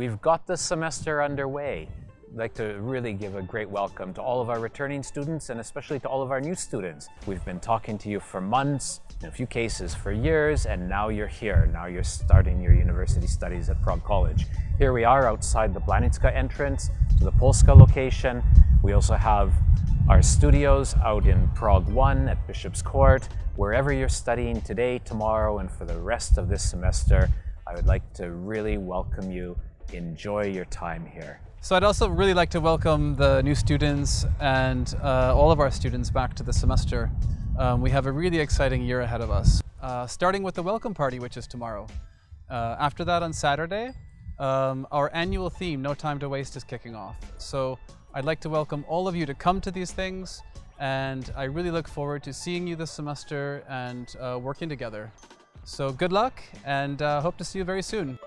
we've got the semester underway. I'd like to really give a great welcome to all of our returning students and especially to all of our new students. We've been talking to you for months, in a few cases for years, and now you're here. Now you're starting your university studies at Prague College. Here we are outside the Blanická entrance to the Polska location. We also have our studios out in Prague 1 at Bishop's Court. Wherever you're studying today, tomorrow, and for the rest of this semester, I would like to really welcome you. Enjoy your time here. So I'd also really like to welcome the new students and uh, all of our students back to the semester. Um, we have a really exciting year ahead of us, uh, starting with the welcome party, which is tomorrow. Uh, after that on Saturday, um, our annual theme, No Time to Waste, is kicking off. So I'd like to welcome all of you to come to these things, and I really look forward to seeing you this semester and uh, working together. So good luck, and uh, hope to see you very soon.